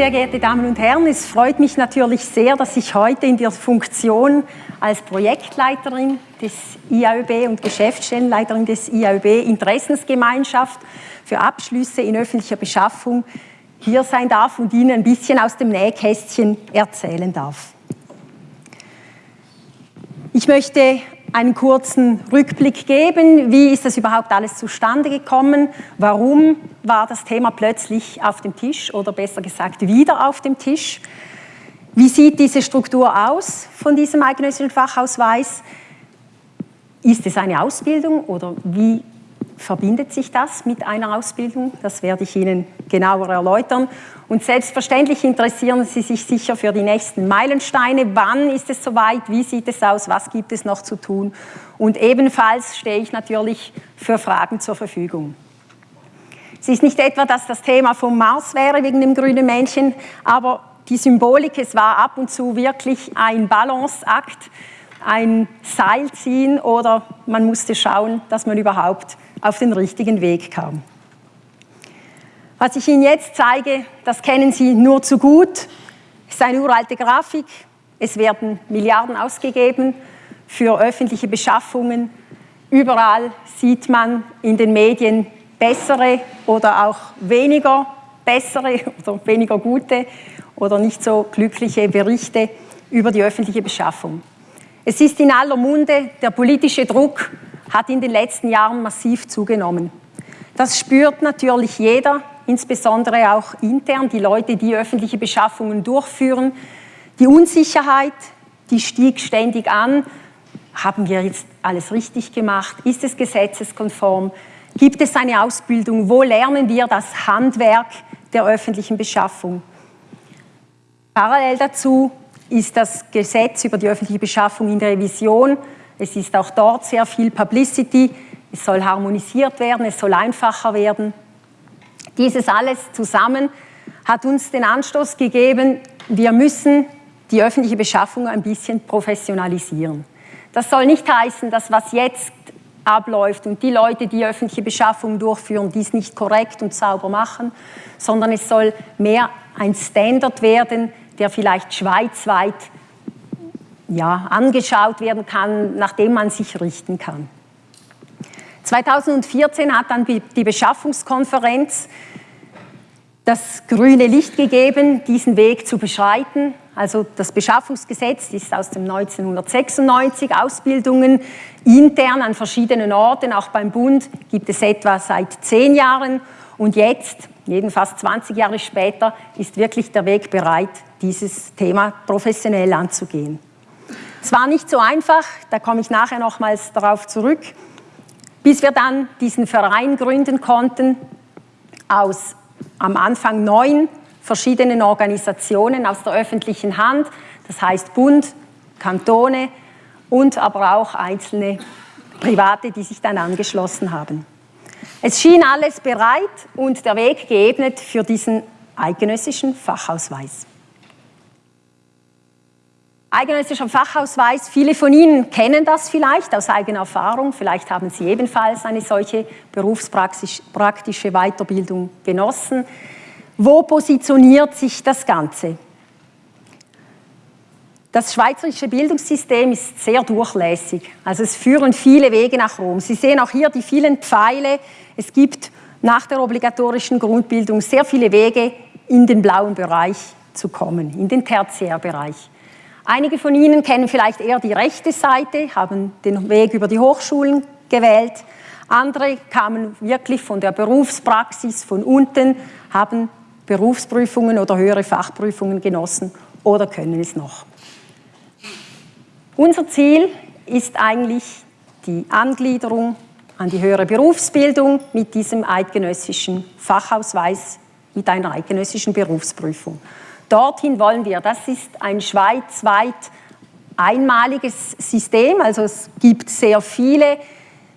Sehr geehrte Damen und Herren, es freut mich natürlich sehr, dass ich heute in der Funktion als Projektleiterin des IAÖB und Geschäftsstellenleiterin des IAÖB Interessensgemeinschaft für Abschlüsse in öffentlicher Beschaffung hier sein darf und Ihnen ein bisschen aus dem Nähkästchen erzählen darf. Ich möchte einen kurzen Rückblick geben. Wie ist das überhaupt alles zustande gekommen? Warum war das Thema plötzlich auf dem Tisch oder besser gesagt wieder auf dem Tisch? Wie sieht diese Struktur aus von diesem eidgenössischen Fachausweis? Ist es eine Ausbildung oder wie verbindet sich das mit einer Ausbildung? Das werde ich Ihnen genauer erläutern. Und selbstverständlich interessieren Sie sich sicher für die nächsten Meilensteine. Wann ist es soweit? Wie sieht es aus? Was gibt es noch zu tun? Und ebenfalls stehe ich natürlich für Fragen zur Verfügung. Es ist nicht etwa, dass das Thema vom Mars wäre wegen dem grünen Männchen, aber die Symbolik, es war ab und zu wirklich ein Balanceakt, ein Seilziehen oder man musste schauen, dass man überhaupt auf den richtigen Weg kam. Was ich Ihnen jetzt zeige, das kennen Sie nur zu gut. Es ist eine uralte Grafik. Es werden Milliarden ausgegeben für öffentliche Beschaffungen. Überall sieht man in den Medien bessere oder auch weniger bessere oder weniger gute oder nicht so glückliche Berichte über die öffentliche Beschaffung. Es ist in aller Munde, der politische Druck hat in den letzten Jahren massiv zugenommen. Das spürt natürlich jeder, insbesondere auch intern, die Leute, die öffentliche Beschaffungen durchführen. Die Unsicherheit, die stieg ständig an. Haben wir jetzt alles richtig gemacht? Ist es gesetzeskonform? Gibt es eine Ausbildung? Wo lernen wir das Handwerk der öffentlichen Beschaffung? Parallel dazu ist das Gesetz über die öffentliche Beschaffung in der Revision. Es ist auch dort sehr viel Publicity. Es soll harmonisiert werden, es soll einfacher werden. Dieses alles zusammen hat uns den Anstoß gegeben, wir müssen die öffentliche Beschaffung ein bisschen professionalisieren. Das soll nicht heißen, dass was jetzt abläuft und die Leute, die öffentliche Beschaffung durchführen, dies nicht korrekt und sauber machen, sondern es soll mehr ein Standard werden, der vielleicht schweizweit ja, angeschaut werden kann, nach dem man sich richten kann. 2014 hat dann die Beschaffungskonferenz das grüne Licht gegeben, diesen Weg zu beschreiten. Also das Beschaffungsgesetz ist aus dem 1996, Ausbildungen intern an verschiedenen Orten, auch beim Bund gibt es etwa seit zehn Jahren und jetzt, jedenfalls 20 Jahre später, ist wirklich der Weg bereit, dieses Thema professionell anzugehen. Es war nicht so einfach, da komme ich nachher nochmals darauf zurück, bis wir dann diesen Verein gründen konnten aus am Anfang neun verschiedenen Organisationen aus der öffentlichen Hand, das heißt Bund, Kantone und aber auch einzelne Private, die sich dann angeschlossen haben. Es schien alles bereit und der Weg geebnet für diesen eidgenössischen Fachausweis. Eidgenössischer Fachausweis, viele von Ihnen kennen das vielleicht aus eigener Erfahrung, vielleicht haben Sie ebenfalls eine solche berufspraktische Weiterbildung genossen. Wo positioniert sich das Ganze? Das schweizerische Bildungssystem ist sehr durchlässig, also es führen viele Wege nach Rom. Sie sehen auch hier die vielen Pfeile. Es gibt nach der obligatorischen Grundbildung sehr viele Wege in den blauen Bereich zu kommen, in den Tertiärbereich. Einige von Ihnen kennen vielleicht eher die rechte Seite, haben den Weg über die Hochschulen gewählt. Andere kamen wirklich von der Berufspraxis von unten, haben Berufsprüfungen oder höhere Fachprüfungen genossen oder können es noch. Unser Ziel ist eigentlich die Angliederung an die höhere Berufsbildung mit diesem eidgenössischen Fachausweis, mit einer eidgenössischen Berufsprüfung. Dorthin wollen wir. Das ist ein schweizweit einmaliges System, also es gibt sehr viele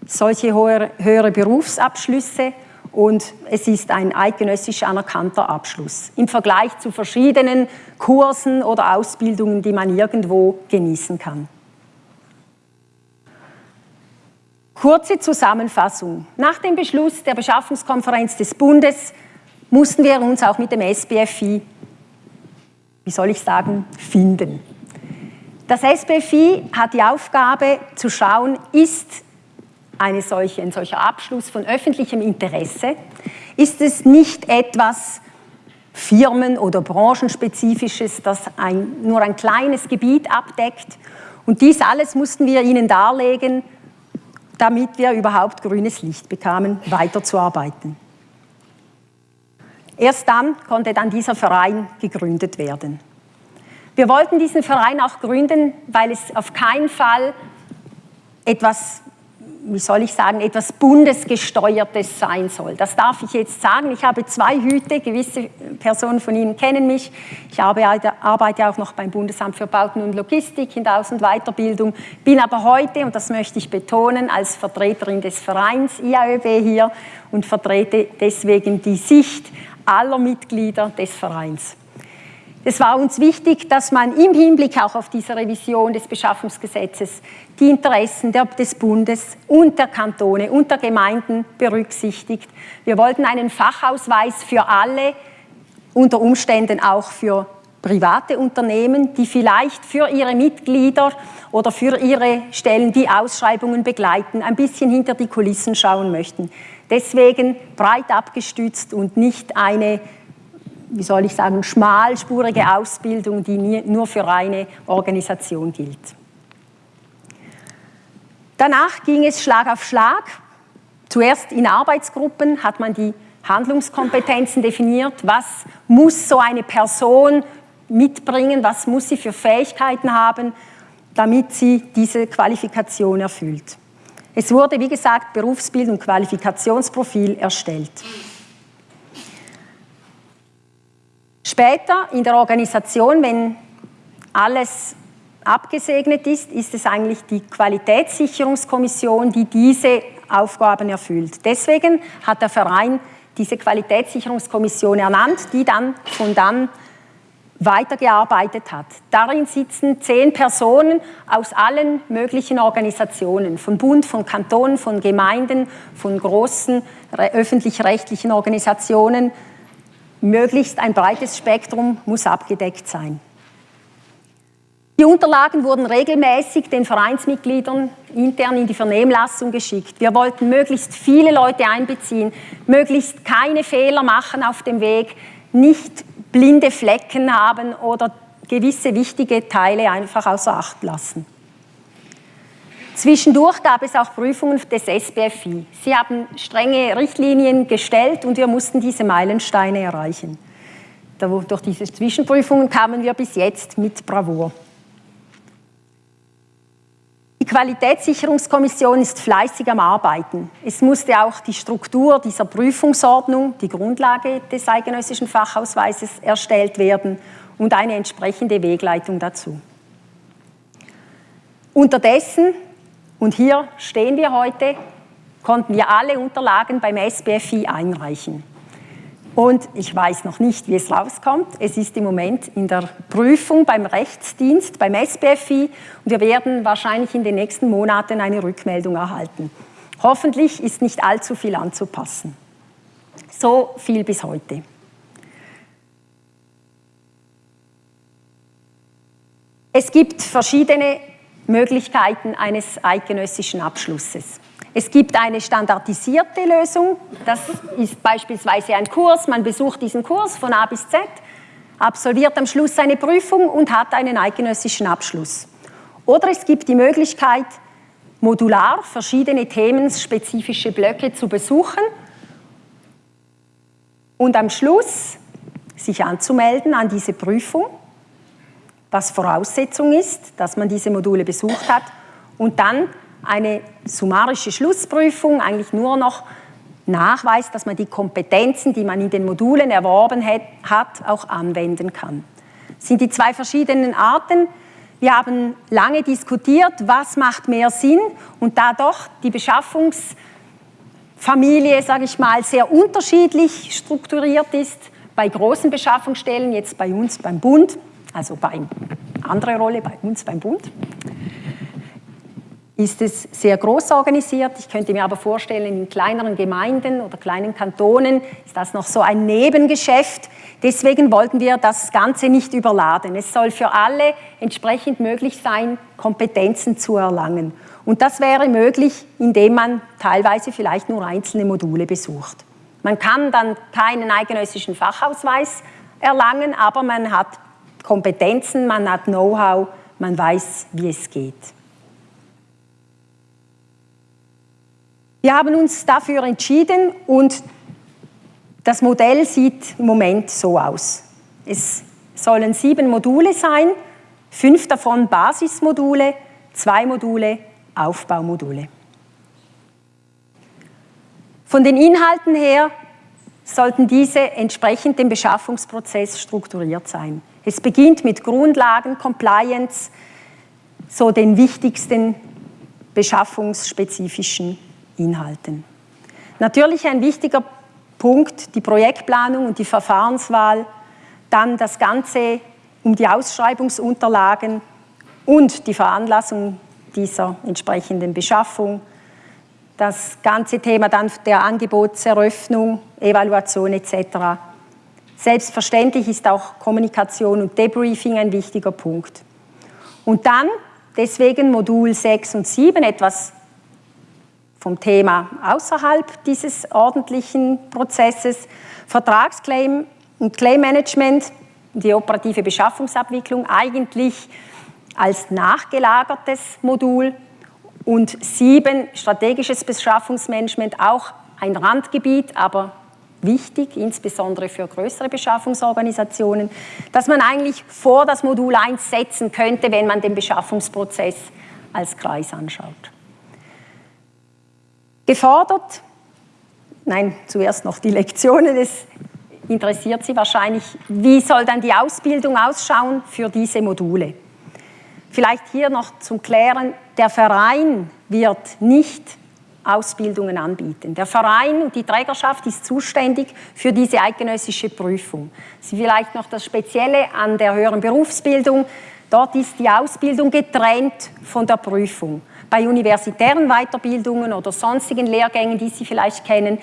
solche höhere Berufsabschlüsse und es ist ein eidgenössisch anerkannter Abschluss im Vergleich zu verschiedenen Kursen oder Ausbildungen, die man irgendwo genießen kann. Kurze Zusammenfassung. Nach dem Beschluss der Beschaffungskonferenz des Bundes mussten wir uns auch mit dem SBFI wie soll ich sagen, finden. Das SBFI hat die Aufgabe zu schauen, ist eine solche, ein solcher Abschluss von öffentlichem Interesse, ist es nicht etwas Firmen- oder Branchenspezifisches, das ein, nur ein kleines Gebiet abdeckt. Und dies alles mussten wir Ihnen darlegen, damit wir überhaupt grünes Licht bekamen, weiterzuarbeiten. Erst dann konnte dann dieser Verein gegründet werden. Wir wollten diesen Verein auch gründen, weil es auf keinen Fall etwas wie soll ich sagen, etwas Bundesgesteuertes sein soll. Das darf ich jetzt sagen. Ich habe zwei Hüte, gewisse Personen von Ihnen kennen mich. Ich arbeite auch noch beim Bundesamt für Bauten und Logistik in der Aus- und Weiterbildung, bin aber heute, und das möchte ich betonen, als Vertreterin des Vereins IAÖB hier und vertrete deswegen die Sicht aller Mitglieder des Vereins. Es war uns wichtig, dass man im Hinblick auch auf diese Revision des Beschaffungsgesetzes die Interessen des Bundes und der Kantone und der Gemeinden berücksichtigt. Wir wollten einen Fachausweis für alle, unter Umständen auch für private Unternehmen, die vielleicht für ihre Mitglieder oder für ihre Stellen, die Ausschreibungen begleiten, ein bisschen hinter die Kulissen schauen möchten. Deswegen breit abgestützt und nicht eine wie soll ich sagen, schmalspurige Ausbildung, die nur für eine Organisation gilt. Danach ging es Schlag auf Schlag. Zuerst in Arbeitsgruppen hat man die Handlungskompetenzen definiert. Was muss so eine Person mitbringen? Was muss sie für Fähigkeiten haben, damit sie diese Qualifikation erfüllt? Es wurde, wie gesagt, Berufsbild- und Qualifikationsprofil erstellt. Später in der Organisation, wenn alles abgesegnet ist, ist es eigentlich die Qualitätssicherungskommission, die diese Aufgaben erfüllt. Deswegen hat der Verein diese Qualitätssicherungskommission ernannt, die dann von dann weitergearbeitet hat. Darin sitzen zehn Personen aus allen möglichen Organisationen, von Bund, von Kantonen, von Gemeinden, von großen öffentlich-rechtlichen Organisationen, möglichst ein breites Spektrum muss abgedeckt sein. Die Unterlagen wurden regelmäßig den Vereinsmitgliedern intern in die Vernehmlassung geschickt. Wir wollten möglichst viele Leute einbeziehen, möglichst keine Fehler machen auf dem Weg, nicht blinde Flecken haben oder gewisse wichtige Teile einfach außer Acht lassen. Zwischendurch gab es auch Prüfungen des SBFI. Sie haben strenge Richtlinien gestellt und wir mussten diese Meilensteine erreichen. Durch diese Zwischenprüfungen kamen wir bis jetzt mit Bravour. Die Qualitätssicherungskommission ist fleißig am Arbeiten. Es musste auch die Struktur dieser Prüfungsordnung, die Grundlage des eidgenössischen Fachausweises, erstellt werden und eine entsprechende Wegleitung dazu. Unterdessen und hier stehen wir heute, konnten wir alle Unterlagen beim SBFI einreichen. Und ich weiß noch nicht, wie es rauskommt. Es ist im Moment in der Prüfung beim Rechtsdienst, beim SBFI. Und wir werden wahrscheinlich in den nächsten Monaten eine Rückmeldung erhalten. Hoffentlich ist nicht allzu viel anzupassen. So viel bis heute. Es gibt verschiedene Möglichkeiten eines eidgenössischen Abschlusses. Es gibt eine standardisierte Lösung, das ist beispielsweise ein Kurs, man besucht diesen Kurs von A bis Z, absolviert am Schluss eine Prüfung und hat einen eidgenössischen Abschluss. Oder es gibt die Möglichkeit, modular verschiedene themenspezifische Blöcke zu besuchen und am Schluss sich anzumelden an diese Prüfung was Voraussetzung ist, dass man diese Module besucht hat und dann eine summarische Schlussprüfung, eigentlich nur noch nachweist, dass man die Kompetenzen, die man in den Modulen erworben hat, auch anwenden kann. Das sind die zwei verschiedenen Arten. Wir haben lange diskutiert, was macht mehr Sinn und da doch die Beschaffungsfamilie, sage ich mal, sehr unterschiedlich strukturiert ist, bei großen Beschaffungsstellen, jetzt bei uns beim Bund, also bei andere Rolle bei uns beim Bund, ist es sehr groß organisiert. Ich könnte mir aber vorstellen, in kleineren Gemeinden oder kleinen Kantonen ist das noch so ein Nebengeschäft. Deswegen wollten wir das Ganze nicht überladen. Es soll für alle entsprechend möglich sein, Kompetenzen zu erlangen. Und das wäre möglich, indem man teilweise vielleicht nur einzelne Module besucht. Man kann dann keinen eidgenössischen Fachausweis erlangen, aber man hat Kompetenzen, man hat Know-how, man weiß, wie es geht. Wir haben uns dafür entschieden und das Modell sieht im Moment so aus. Es sollen sieben Module sein, fünf davon Basismodule, zwei Module Aufbaumodule. Von den Inhalten her sollten diese entsprechend dem Beschaffungsprozess strukturiert sein. Es beginnt mit Grundlagen, Compliance, so den wichtigsten beschaffungsspezifischen Inhalten. Natürlich ein wichtiger Punkt, die Projektplanung und die Verfahrenswahl, dann das Ganze um die Ausschreibungsunterlagen und die Veranlassung dieser entsprechenden Beschaffung, das ganze Thema dann der Angebotseröffnung, Evaluation etc. Selbstverständlich ist auch Kommunikation und Debriefing ein wichtiger Punkt. Und dann deswegen Modul 6 und 7 etwas vom Thema außerhalb dieses ordentlichen Prozesses. Vertragsclaim und Claim-Management, die operative Beschaffungsabwicklung eigentlich als nachgelagertes Modul und sieben strategisches Beschaffungsmanagement, auch ein Randgebiet, aber wichtig, insbesondere für größere Beschaffungsorganisationen, dass man eigentlich vor das Modul 1 setzen könnte, wenn man den Beschaffungsprozess als Kreis anschaut. Gefordert, nein, zuerst noch die Lektionen, es interessiert Sie wahrscheinlich, wie soll dann die Ausbildung ausschauen für diese Module. Vielleicht hier noch zum Klären, der Verein wird nicht Ausbildungen anbieten. Der Verein und die Trägerschaft ist zuständig für diese eidgenössische Prüfung. Sie vielleicht noch das Spezielle an der höheren Berufsbildung. Dort ist die Ausbildung getrennt von der Prüfung bei universitären Weiterbildungen oder sonstigen Lehrgängen, die Sie vielleicht kennen,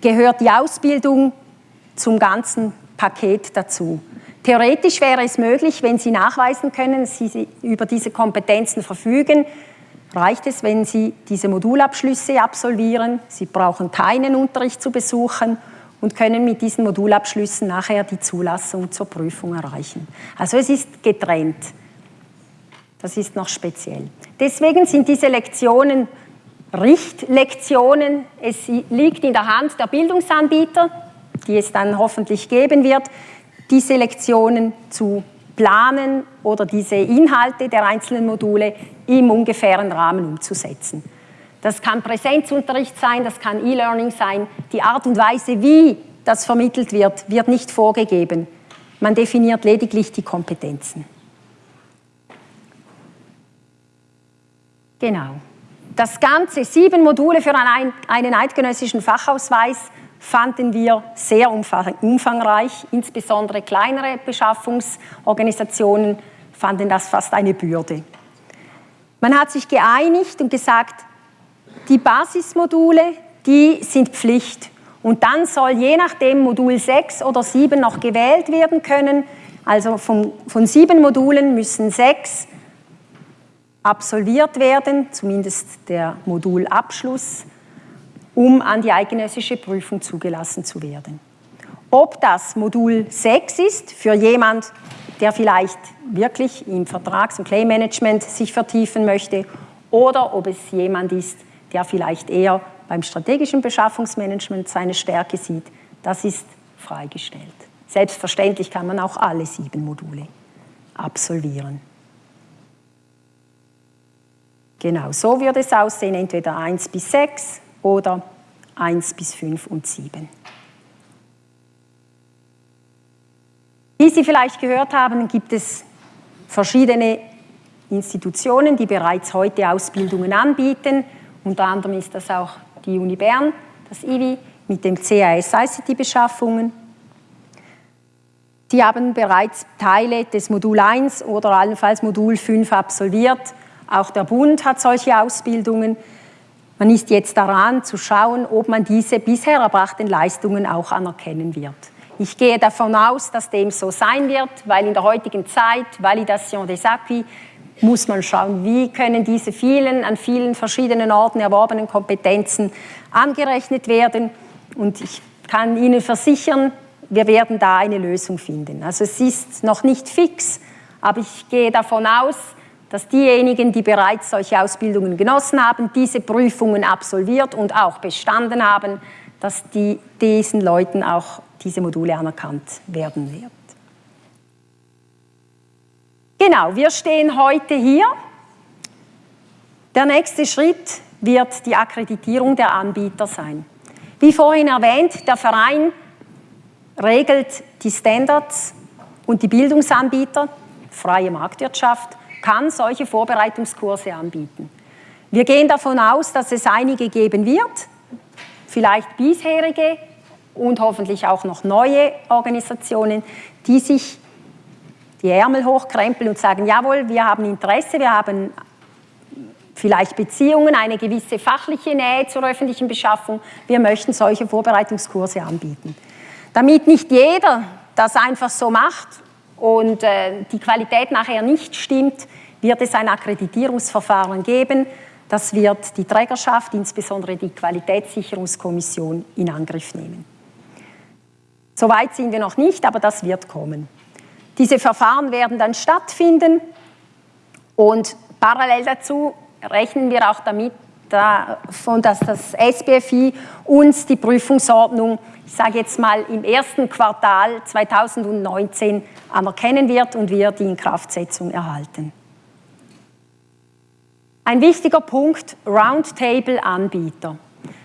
gehört die Ausbildung zum ganzen Paket dazu. Theoretisch wäre es möglich, wenn Sie nachweisen können, dass Sie über diese Kompetenzen verfügen, reicht es, wenn Sie diese Modulabschlüsse absolvieren. Sie brauchen keinen Unterricht zu besuchen und können mit diesen Modulabschlüssen nachher die Zulassung zur Prüfung erreichen. Also es ist getrennt. Das ist noch speziell. Deswegen sind diese Lektionen Richtlektionen. Es liegt in der Hand der Bildungsanbieter, die es dann hoffentlich geben wird, diese Lektionen zu planen oder diese Inhalte der einzelnen Module im ungefähren Rahmen umzusetzen. Das kann Präsenzunterricht sein, das kann E-Learning sein. Die Art und Weise, wie das vermittelt wird, wird nicht vorgegeben. Man definiert lediglich die Kompetenzen. Genau. Das Ganze, sieben Module für einen eidgenössischen Fachausweis, fanden wir sehr umfangreich. Insbesondere kleinere Beschaffungsorganisationen fanden das fast eine Bürde. Man hat sich geeinigt und gesagt, die Basismodule, die sind Pflicht. Und dann soll je nachdem Modul 6 oder 7 noch gewählt werden können. Also von, von sieben Modulen müssen sechs absolviert werden, zumindest der Modulabschluss, um an die eidgenössische Prüfung zugelassen zu werden. Ob das Modul 6 ist für jemand, der vielleicht wirklich im Vertrags- und Claim-Management sich vertiefen möchte oder ob es jemand ist, der vielleicht eher beim strategischen Beschaffungsmanagement seine Stärke sieht, das ist freigestellt. Selbstverständlich kann man auch alle sieben Module absolvieren. Genau, so würde es aussehen, entweder 1 bis 6 oder 1 bis 5 und 7. Wie Sie vielleicht gehört haben, gibt es verschiedene Institutionen, die bereits heute Ausbildungen anbieten. Unter anderem ist das auch die Uni Bern, das IWI, mit dem CAS ICT-Beschaffungen. Die haben bereits Teile des Modul 1 oder allenfalls Modul 5 absolviert auch der Bund hat solche Ausbildungen. Man ist jetzt daran zu schauen, ob man diese bisher erbrachten Leistungen auch anerkennen wird. Ich gehe davon aus, dass dem so sein wird, weil in der heutigen Zeit Validation des Acquis muss man schauen, wie können diese vielen, an vielen verschiedenen Orten erworbenen Kompetenzen angerechnet werden. Und ich kann Ihnen versichern, wir werden da eine Lösung finden. Also es ist noch nicht fix, aber ich gehe davon aus, dass diejenigen, die bereits solche Ausbildungen genossen haben, diese Prüfungen absolviert und auch bestanden haben, dass die, diesen Leuten auch diese Module anerkannt werden wird. Genau, wir stehen heute hier. Der nächste Schritt wird die Akkreditierung der Anbieter sein. Wie vorhin erwähnt, der Verein regelt die Standards und die Bildungsanbieter, freie Marktwirtschaft, kann solche Vorbereitungskurse anbieten. Wir gehen davon aus, dass es einige geben wird, vielleicht bisherige und hoffentlich auch noch neue Organisationen, die sich die Ärmel hochkrempeln und sagen, jawohl, wir haben Interesse, wir haben vielleicht Beziehungen, eine gewisse fachliche Nähe zur öffentlichen Beschaffung. Wir möchten solche Vorbereitungskurse anbieten. Damit nicht jeder das einfach so macht und äh, die Qualität nachher nicht stimmt, wird es ein Akkreditierungsverfahren geben. Das wird die Trägerschaft, insbesondere die Qualitätssicherungskommission, in Angriff nehmen. Soweit sind wir noch nicht, aber das wird kommen. Diese Verfahren werden dann stattfinden und parallel dazu rechnen wir auch damit, davon, dass das SBFI uns die Prüfungsordnung, ich sage jetzt mal im ersten Quartal 2019 anerkennen wird und wir die Inkraftsetzung erhalten. Ein wichtiger Punkt, Roundtable-Anbieter.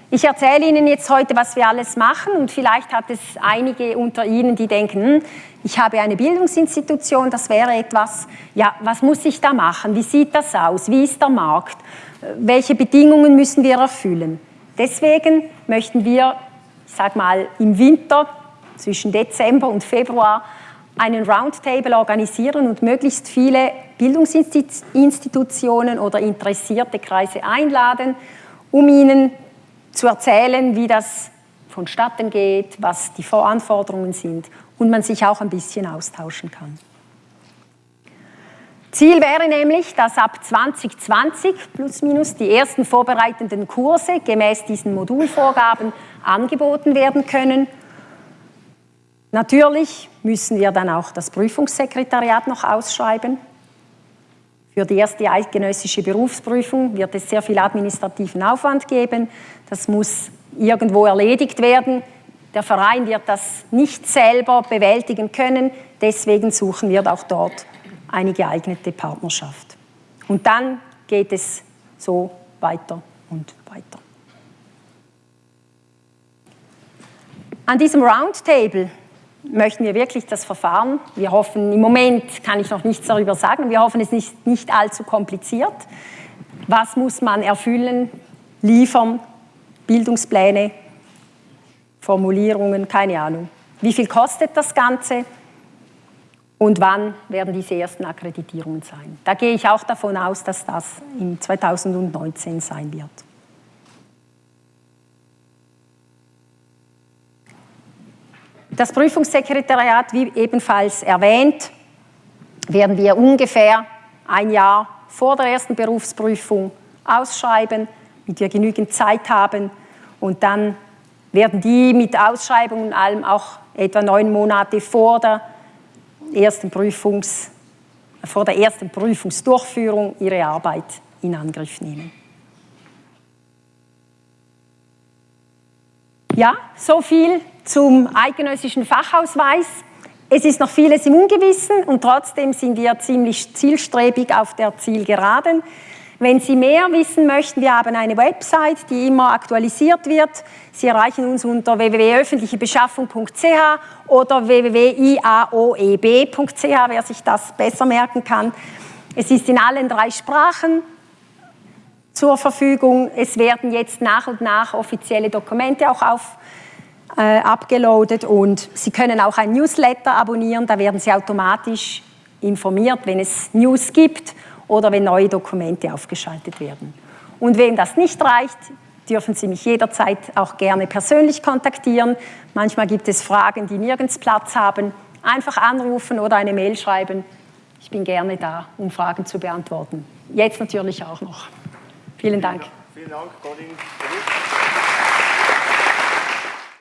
Ich erzähle Ihnen jetzt heute, was wir alles machen und vielleicht hat es einige unter Ihnen, die denken, hm, ich habe eine Bildungsinstitution, das wäre etwas, ja, was muss ich da machen? Wie sieht das aus? Wie ist der Markt? Welche Bedingungen müssen wir erfüllen? Deswegen möchten wir, ich sage mal, im Winter zwischen Dezember und Februar einen Roundtable organisieren und möglichst viele Bildungsinstitutionen oder interessierte Kreise einladen, um ihnen zu erzählen, wie das vonstatten geht, was die Voranforderungen sind und man sich auch ein bisschen austauschen kann. Ziel wäre nämlich, dass ab 2020 plus minus die ersten vorbereitenden Kurse gemäß diesen Modulvorgaben angeboten werden können. Natürlich müssen wir dann auch das Prüfungssekretariat noch ausschreiben. Für die erste eidgenössische Berufsprüfung wird es sehr viel administrativen Aufwand geben. Das muss irgendwo erledigt werden. Der Verein wird das nicht selber bewältigen können. Deswegen suchen wir auch dort eine geeignete Partnerschaft. Und dann geht es so weiter und weiter. An diesem Roundtable möchten wir wirklich das Verfahren, wir hoffen, im Moment kann ich noch nichts darüber sagen, wir hoffen, es ist nicht, nicht allzu kompliziert. Was muss man erfüllen, liefern, Bildungspläne, Formulierungen, keine Ahnung. Wie viel kostet das Ganze und wann werden diese ersten Akkreditierungen sein? Da gehe ich auch davon aus, dass das in 2019 sein wird. Das Prüfungssekretariat, wie ebenfalls erwähnt, werden wir ungefähr ein Jahr vor der ersten Berufsprüfung ausschreiben, damit wir genügend Zeit haben. Und dann werden die mit Ausschreibung und allem auch etwa neun Monate vor der ersten, Prüfungs, vor der ersten Prüfungsdurchführung ihre Arbeit in Angriff nehmen. Ja, so viel zum eidgenössischen Fachausweis. Es ist noch vieles im Ungewissen und trotzdem sind wir ziemlich zielstrebig auf der Zielgeraden. Wenn Sie mehr wissen möchten, wir haben eine Website, die immer aktualisiert wird. Sie erreichen uns unter www.öffentlichebeschaffung.ch oder www.iaoeb.ch, wer sich das besser merken kann. Es ist in allen drei Sprachen zur Verfügung. Es werden jetzt nach und nach offizielle Dokumente auch auf äh, abgeloadet und Sie können auch ein Newsletter abonnieren, da werden Sie automatisch informiert, wenn es News gibt oder wenn neue Dokumente aufgeschaltet werden. Und wem das nicht reicht, dürfen Sie mich jederzeit auch gerne persönlich kontaktieren. Manchmal gibt es Fragen, die nirgends Platz haben. Einfach anrufen oder eine Mail schreiben. Ich bin gerne da, um Fragen zu beantworten. Jetzt natürlich auch noch. Vielen Dank. Vielen Dank, Colin.